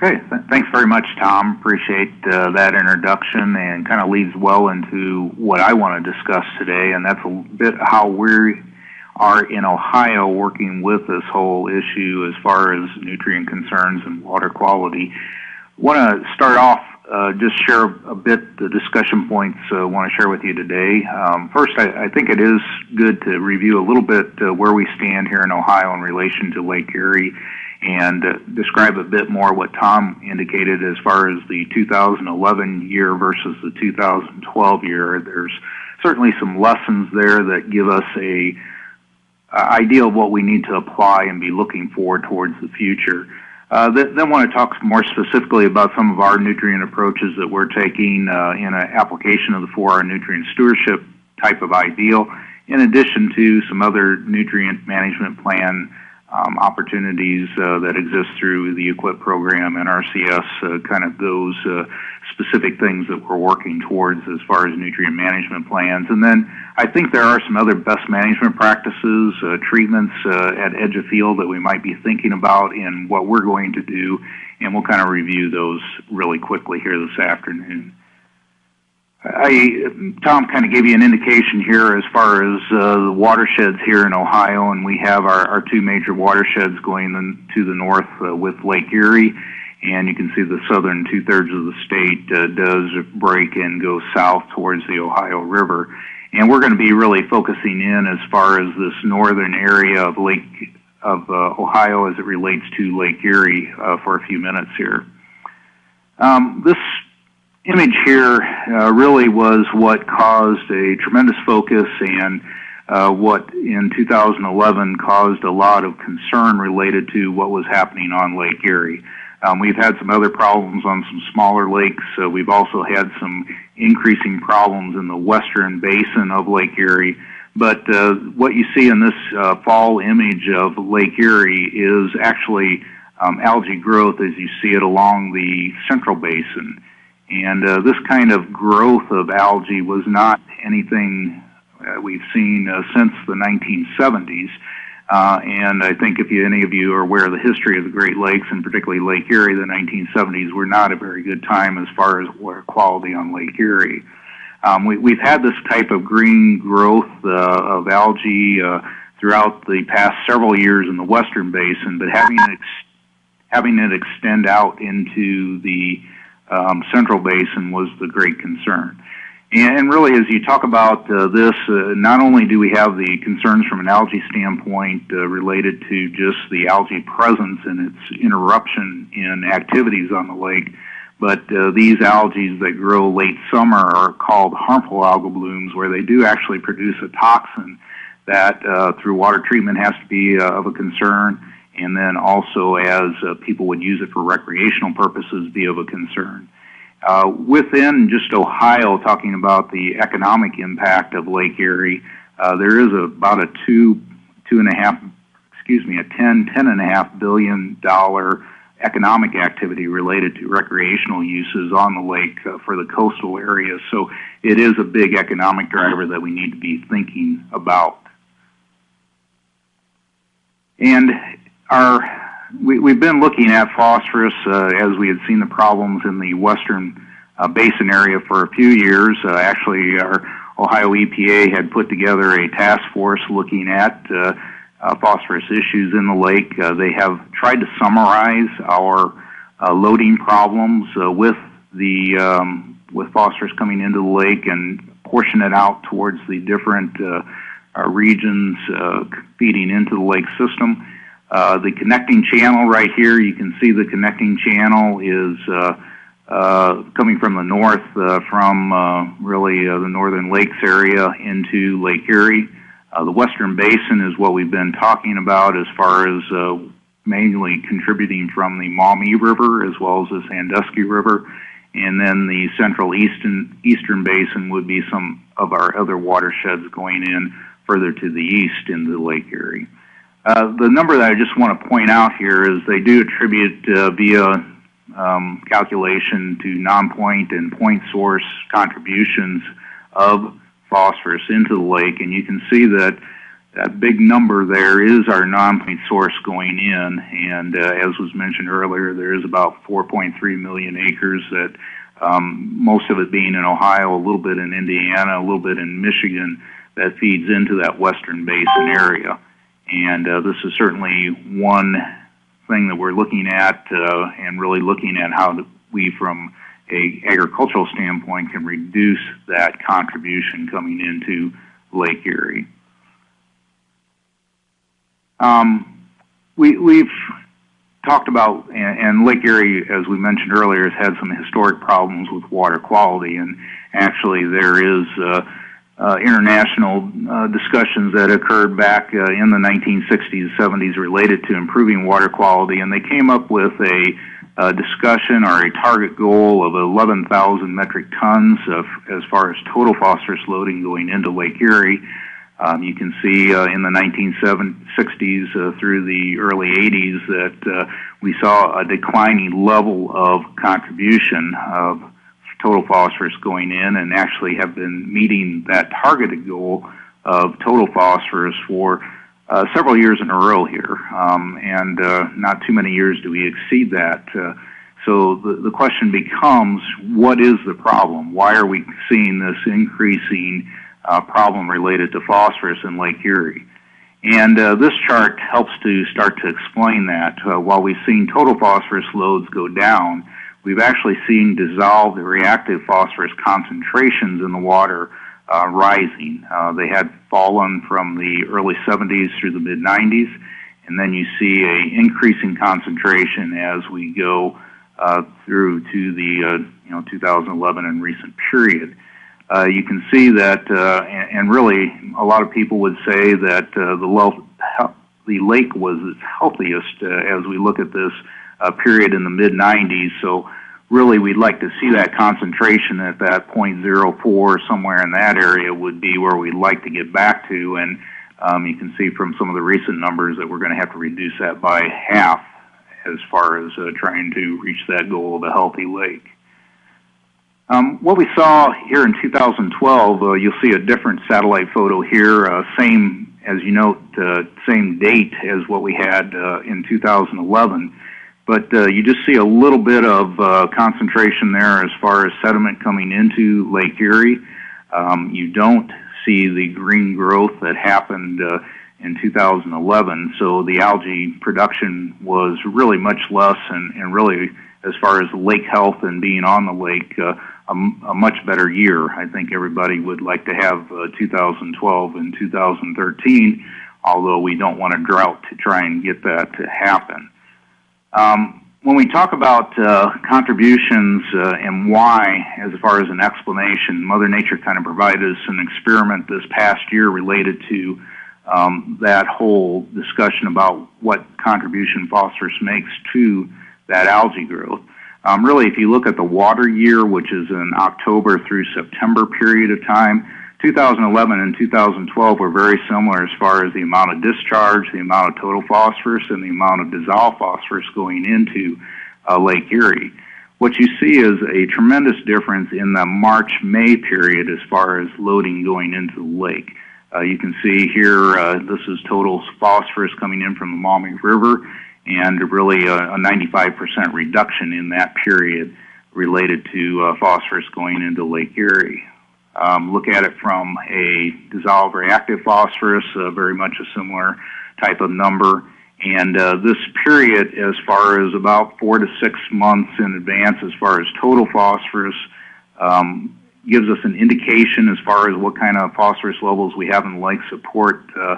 Okay. Th thanks very much, Tom. Appreciate uh, that introduction and kind of leads well into what I want to discuss today, and that's a bit how we are in Ohio working with this whole issue as far as nutrient concerns and water quality. want to start off uh, just share a bit the discussion points I uh, want to share with you today. Um, first, I, I, think it is good to review a little bit uh, where we stand here in Ohio in relation to Lake Erie and describe a bit more what Tom indicated as far as the 2011 year versus the 2012 year. There's certainly some lessons there that give us a idea of what we need to apply and be looking for towards the future. Uh, then want to talk more specifically about some of our nutrient approaches that we're taking uh, in an application of the 4R nutrient stewardship type of ideal, in addition to some other nutrient management plan opportunities uh, that exist through the EQIP program and RCS, uh, kind of those uh, specific things that we're working towards as far as nutrient management plans. And then I think there are some other best management practices, treatments at edge of field that we might be thinking about in what we're going to do, and we'll kind of review those really quickly here this afternoon. I, Tom kind of gave you an indication here as far as uh, the watersheds here in Ohio, and we have our, our two major watersheds going in, to the north uh, with Lake Erie, and you can see the southern two thirds of the state uh, does break and go south towards the Ohio River. And we're going to be really focusing in as far as this northern area of Lake of Ohio as it relates to Lake Erie for a few minutes here. Um, this image here uh, really was what caused a tremendous focus and uh, what in 2011 caused a lot of concern related to what was happening on Lake Erie. Um, we've had some other problems on some smaller lakes. Uh, we've also had some increasing problems in the western basin of Lake Erie. But uh, what you see in this uh, fall image of Lake Erie is actually um, algae growth as you see it along the central basin. And uh, this kind of growth of algae was not anything uh, we've seen uh, since the 1970s. Uh, and I think if you, any of you are aware of the history of the Great Lakes, and particularly Lake Erie, the 1970s were not a very good time as far as water quality on Lake Erie. Um, we, we've had this type of green growth uh, of algae uh, throughout the past several years in the western basin, but having it, ex- having it extend out into the um, Central Basin was the great concern. And really, as you talk about uh, this, uh, not only do we have the concerns from an algae standpoint uh, related to just the algae presence and its interruption in activities on the lake, but uh, these algae that grow late summer are called harmful algal blooms, where they do actually produce a toxin that, uh, through water treatment, has to be uh, of a concern and then also as uh, people would use it for recreational purposes be of a concern. Uh, within just Ohio, talking about the economic impact of Lake Erie, uh, there is a, about a two, two and a half, excuse me, a ten, ten and a half billion dollar economic activity related to recreational uses on the lake uh, for the coastal areas. So it is a big economic driver that we need to be thinking about. And our we, we've been looking at phosphorus uh, as we had seen the problems in the western uh, basin area for a few years. Uh, actually, our Ohio EPA had put together a task force looking at uh, uh, phosphorus issues in the lake. Uh, they have tried to summarize our uh, loading problems uh, with the um, with phosphorus coming into the lake and portion it out towards the different uh, uh, regions uh, feeding into the lake system. Uh, the connecting channel right here, you can see the connecting channel is uh, uh, coming from the north, uh, from uh, really the northern lakes area into Lake Erie. The western basin is what we've been talking about as far as mainly contributing from the Maumee River as well as the Sandusky River. And then the central eastern, eastern basin would be some of our other watersheds going in further to the east into Lake Erie. Uh, the number that I just want to point out here is they do attribute uh, via um, calculation to non-point and point source contributions of phosphorus into the lake, and you can see that that big number there is our non-point source going in, and uh, as was mentioned earlier, there is about 4.3 million acres that um, most of it being in Ohio, a little bit in Indiana, a little bit in Michigan, that feeds into that western basin area. And uh, this is certainly one thing that we're looking at uh, and really looking at how we, from a agricultural standpoint, can reduce that contribution coming into Lake Erie. Um, we, we've talked about, and, and Lake Erie, as we mentioned earlier, has had some historic problems with water quality, and actually there is uh, international uh, discussions that occurred back uh, in the 1960s, 70s related to improving water quality, and they came up with a, a discussion or a target goal of 11,000 metric tons of, as far as total phosphorus loading going into Lake Erie. Um, you can see uh, in the 1960s uh, through the early 80s that uh, we saw a declining level of contribution of total phosphorus going in and actually have been meeting that targeted goal of total phosphorus for uh, several years in a row here. Um, and uh, not too many years do we exceed that. Uh, so the, the question becomes what is the problem? Why are we seeing this increasing? uh, problem related to phosphorus in Lake Erie. And uh, this chart helps to start to explain that. Uh, while we've seen total phosphorus loads go down, we've actually seen dissolved reactive phosphorus concentrations in the water uh, rising. Uh, they had fallen from the early 70s through the mid 90s, and then you see a increasing concentration as we go uh, through to the uh, you know 2011 and recent period uh, you can see that, uh, and, and, really, a lot of people would say that the, the lake was its healthiest as we look at this uh, period in the mid 90s. So, really, we'd like to see that concentration at that 0.04, somewhere in that area, would be where we'd like to get back to. And um, you can see from some of the recent numbers that we're going to have to reduce that by half as far as uh, trying to reach that goal of a healthy lake. Um, what we saw here in 2012, uh, you'll see a different satellite photo here, uh, same, as you note, uh, same date as what we had uh, in 2011. But uh, you just see a little bit of uh, concentration there as far as sediment coming into Lake Erie. Um, you don't see the green growth that happened in 2011. So the algae production was really much less, and, and really, as far as lake health and being on the lake, uh, a, a much better year. I think everybody would like to have uh, 2012 and 2013, although we don't want a drought to try and get that to happen. Um, when we talk about uh, contributions uh, and why, as far as an explanation, Mother Nature kind of provided us an experiment this past year related to um, that whole discussion about what contribution phosphorus makes to that algae growth. Um, really, if you look at the water year, which is an October through September period of time, 2011 and 2012 were very similar as far as the amount of discharge, the amount of total phosphorus, and the amount of dissolved phosphorus going into uh, Lake Erie. What you see is a tremendous difference in the March May period as far as loading going into the lake. Uh, you can see here, uh, this is total phosphorus coming in from the Maumee River and really a, a 95% reduction in that period related to uh, phosphorus going into Lake Erie. Um, look at it from a dissolved reactive phosphorus, uh, very much a similar type of number. And uh, this period, as far as about four to six months in advance, as far as total phosphorus, um, gives us an indication as far as what kind of phosphorus levels we have in lake support uh,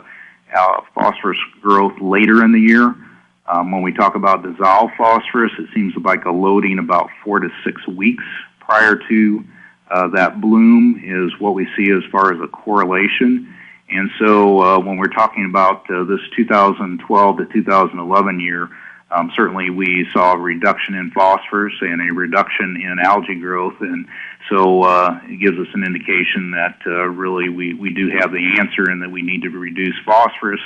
phosphorus growth later in the year. Um, when we talk about dissolved phosphorus, it seems like a loading about four to six weeks prior to that bloom is what we see as far as a correlation. And so uh, when we're talking about uh, this 2012 to 2011 year, um, certainly we saw a reduction in phosphorus and a reduction in algae growth. And so uh, it gives us an indication that uh, really we, we do have the answer and that we need to reduce phosphorus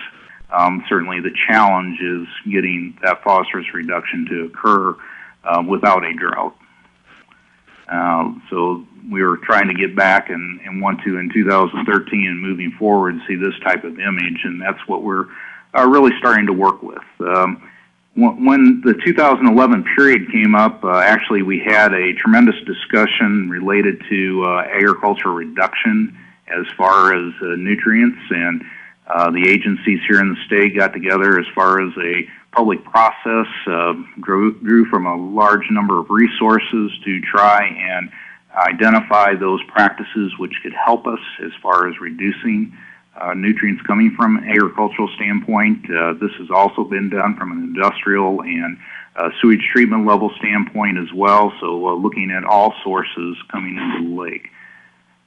um, certainly, the challenge is getting that phosphorus reduction to occur uh, without a drought. Uh, so we were trying to get back and, and want to in 2013 and moving forward see this type of image, and that's what we're uh, really starting to work with. Um, when the 2011 period came up, uh, actually we had a tremendous discussion related to uh, agriculture reduction as far as uh, nutrients, and uh, the agencies here in the state got together as far as a public process, uh, from a large number of resources to try and identify those practices which could help us as far as reducing uh, nutrients coming from an agricultural standpoint. Uh, this has also been done from an industrial and uh, sewage treatment level standpoint as well. So, uh, looking at all sources coming into the lake.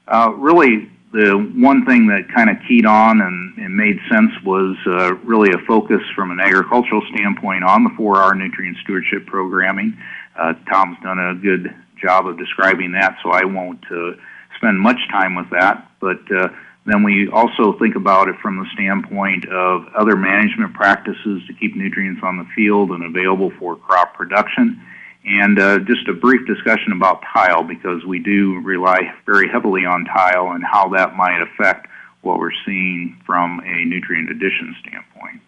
Uh, really, the one thing that kind of keyed on and, and made sense was uh, really a focus from an agricultural standpoint on the 4R nutrient stewardship programming. Uh, Tom's done a good job of describing that, so I won't uh, spend much time with that. But uh, then we also think about it from the standpoint of other management practices to keep nutrients on the field and available for crop production. And uh, just a brief discussion about tile because we do rely very heavily on tile and how that might affect what we're seeing from a nutrient addition standpoint.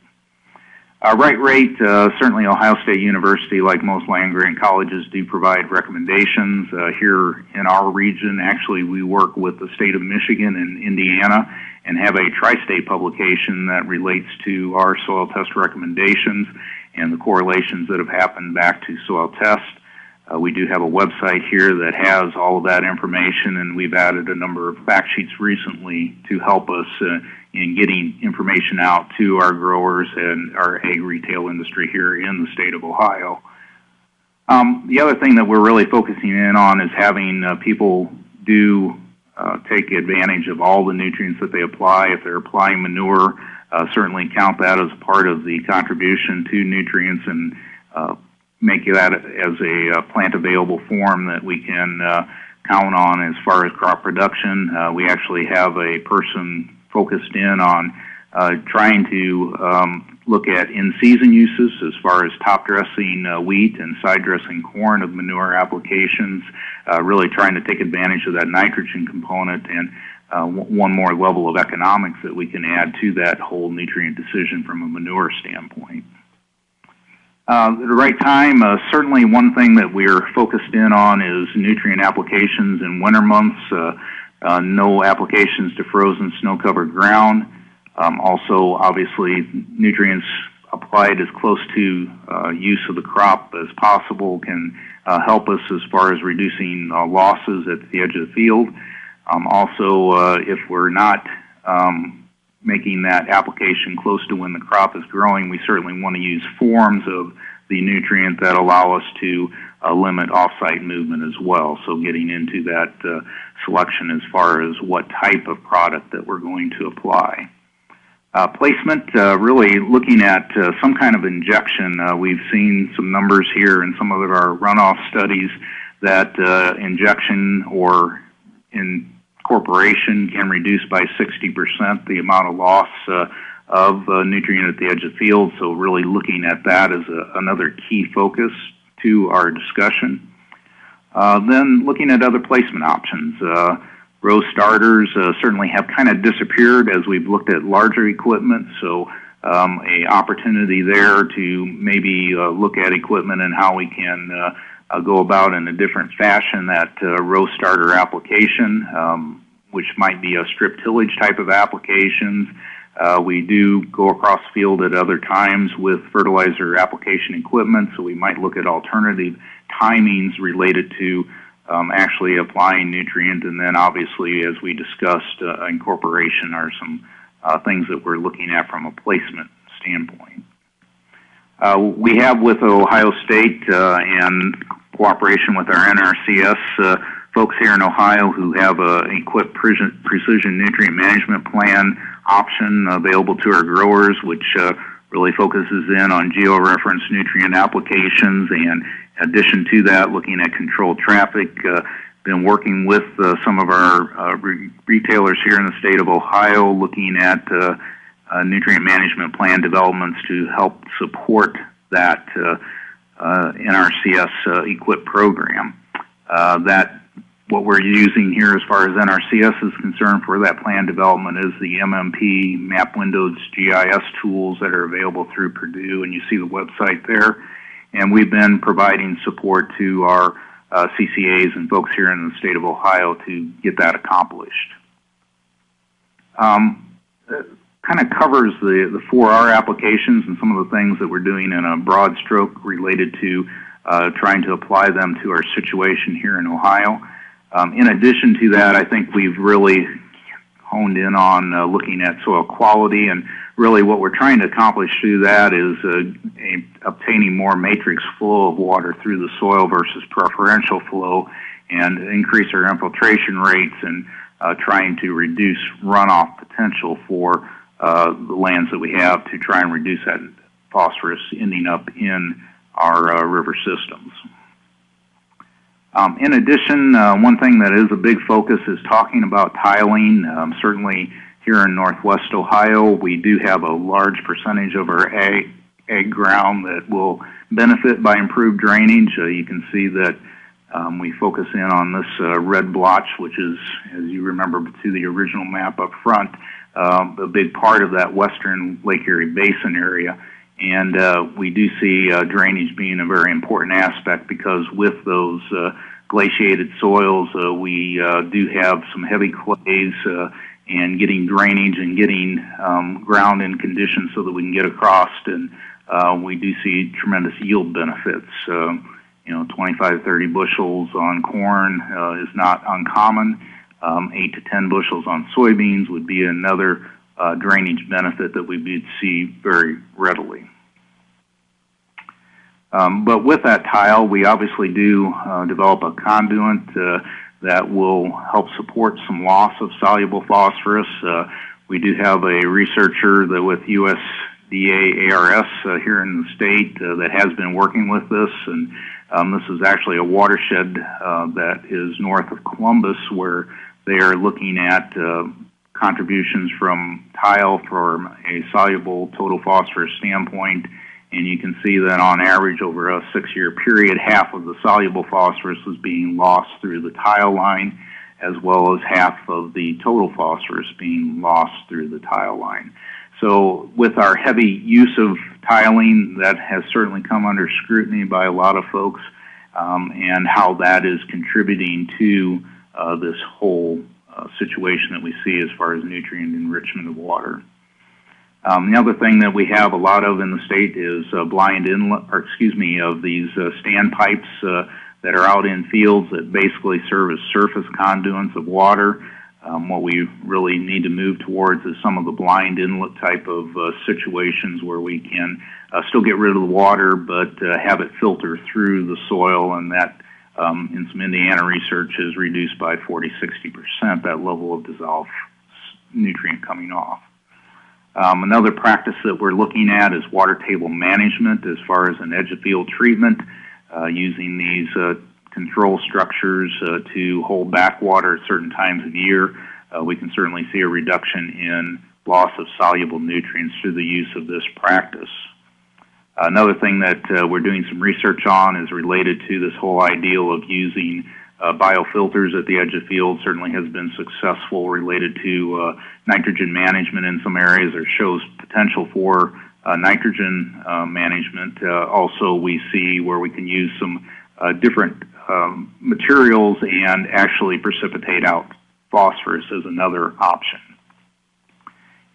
Uh, right rate, uh, certainly Ohio State University, like most land grant colleges, do provide recommendations. Uh, here in our region, actually, we work with the state of Michigan and Indiana and have a tri-state publication that relates to our soil test recommendations and the correlations that have happened back to soil test. Uh, we do have a website here that has all of that information, and we've added a number of fact sheets recently to help us uh, in getting information out to our growers and our ag retail industry here in the state of Ohio. Um, the other thing that we're really focusing in on is having uh, people do uh, take advantage of all the nutrients that they apply. If they're applying manure, uh, certainly count that as part of the contribution to nutrients and uh, make that as a uh, plant available form that we can uh, count on as far as crop production. we actually have a person focused in on uh, trying to um, look at in-season uses as far as top dressing uh, wheat and side dressing corn of manure applications, uh, really trying to take advantage of that nitrogen component and uh, w- one more level of economics that we can add to that whole nutrient decision from a manure standpoint. Uh, the right time, uh, certainly one thing that we're focused in on is nutrient applications in winter months. Uh, uh, no applications to frozen snow-covered ground. Um, also, obviously, nutrients applied as close to uh, use of the crop as possible can uh, help us as far as reducing uh, losses at the edge of the field. Um, also, uh, if we're not um, making that application close to when the crop is growing, we certainly want to use forms of the nutrient that allow us to uh, limit offsite movement as well. So getting into that uh, selection as far as what type of product that we're going to apply. Uh, placement, uh, really looking at uh, some kind of injection. Uh, we've seen some numbers here in some of our runoff studies that injection or incorporation can reduce by 60% the amount of loss of nutrient at the edge of the field. So really looking at that as a, another key focus to our discussion. Uh, then looking at other placement options. Uh, row starters uh, certainly have kind of disappeared as we've looked at larger equipment, so um, a opportunity there to maybe uh, look at equipment and how we can uh, go about in a different fashion that uh, row starter application, um, which might be a strip tillage type of applications. Uh, we do go across field at other times with fertilizer application equipment, so we might look at alternative timings related to um, actually applying nutrient, and then obviously, as we discussed, uh, incorporation are some uh, things that we're looking at from a placement standpoint. Uh, we have with Ohio State uh, and cooperation with our NRCS uh, folks here in Ohio who have a EQIP precision nutrient management plan option available to our growers, which uh, really focuses in on geo-reference nutrient applications and addition to that, looking at controlled traffic. Uh, been working with uh, some of our uh, re- retailers here in the state of Ohio, looking at uh, nutrient management plan developments to help support that uh, NRCS EQIP program. Uh, that what we're using here as far as NRCS is concerned for that plan development is the MMP map windows GIS tools that are available through Purdue, and you see the website there. And we've been providing support to our uh, CCAs and folks here in the state of Ohio to get that accomplished. Um, kind of covers the, the 4R applications and some of the things that we're doing in a broad stroke related to uh, trying to apply them to our situation here in Ohio. Um, in addition to that, I think we've really honed in on uh, looking at soil quality and really what we're trying to accomplish through that is uh, a, obtaining more matrix flow of water through the soil versus preferential flow and increase our infiltration rates and uh, trying to reduce runoff potential for uh, the lands that we have to try and reduce that phosphorus ending up in our uh, river systems. Um, in addition, uh, one thing that is a big focus is talking about tiling. Um, certainly here in northwest Ohio, we do have a large percentage of our ag, ag ground that will benefit by improved drainage. Uh, you can see that um, we focus in on this uh, red blotch, which is, as you remember to the original map up front, um, a big part of that western Lake Erie Basin area. And uh, we do see uh, drainage being a very important aspect because with those uh, glaciated soils, uh, we uh, do have some heavy clays uh, and getting drainage and getting um, ground in condition so that we can get across. And uh, we do see tremendous yield benefits. Uh, you know, 25, 30 bushels on corn uh, is not uncommon. Um, 8 to 10 bushels on soybeans would be another uh, drainage benefit that we would see very readily. Um, but with that tile, we obviously do uh, develop a conduit uh, that will help support some loss of soluble phosphorus. Uh, we do have a researcher that with USDA ARS uh, here in the state uh, that has been working with this, and um, this is actually a watershed that is north of Columbus where they are looking at contributions from tile from a soluble total phosphorus standpoint and you can see that on average over a six year period, half of the soluble phosphorus was being lost through the tile line, as well as half of the total phosphorus being lost through the tile line. So, with our heavy use of tiling, that has certainly come under scrutiny by a lot of folks, um, and how that is contributing to uh, this whole uh, situation that we see as far as nutrient enrichment of water. Um, the other thing that we have a lot of in the state is uh, blind inlet, or excuse me, of these uh, standpipes uh, that are out in fields that basically serve as surface conduits of water. Um, what we really need to move towards is some of the blind inlet type of uh, situations where we can uh, still get rid of the water, but uh, have it filter through the soil, and that um, in some Indiana research is reduced by 40, 60 percent that level of dissolved nutrient coming off. Um, another practice that we're looking at is water table management as far as an edge of field treatment, uh, using these uh, control structures uh, to hold back water at certain times of year. Uh, we can certainly see a reduction in loss of soluble nutrients through the use of this practice. Another thing that uh, we're doing some research on is related to this whole ideal of using uh, biofilters at the edge of field certainly has been successful related to uh, nitrogen management in some areas or shows potential for uh, nitrogen uh, management. Uh, also, we see where we can use some uh, different um, materials and actually precipitate out phosphorus as another option.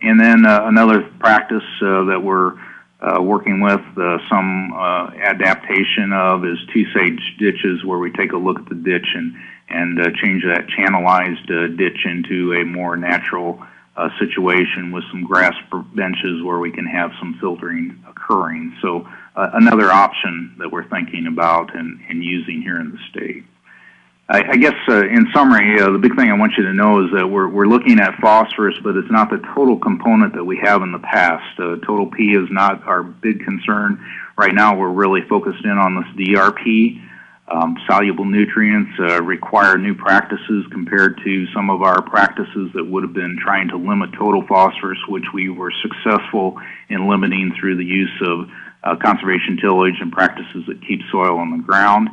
And then another practice that we're uh, working with uh, some uh, adaptation of is two stage ditches where we take a look at the ditch and, and uh, change that channelized uh, ditch into a more natural uh, situation with some grass benches where we can have some filtering occurring. So another option that we're thinking about and, and using here in the state. I, guess uh, in summary, uh, the big thing I want you to know is that we're, we're looking at phosphorus, but it's not the total component that we have in the past. Uh, total P is not our big concern. Right now, we're really focused in on this DRP. Um, soluble nutrients require new practices compared to some of our practices that would have been trying to limit total phosphorus, which we were successful in limiting through the use of conservation tillage and practices that keep soil on the ground.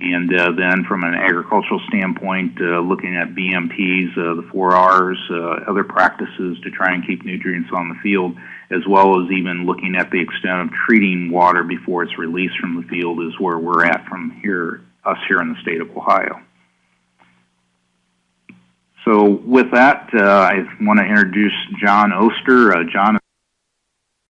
And uh, then from an agricultural standpoint, uh, looking at BMPs, uh, the four R's, uh, other practices to try and keep nutrients on the field, as well as even looking at the extent of treating water before it's released from the field is where we're at from here, us here in the state of Ohio. So with that, uh, I want to introduce John Oster. Uh, John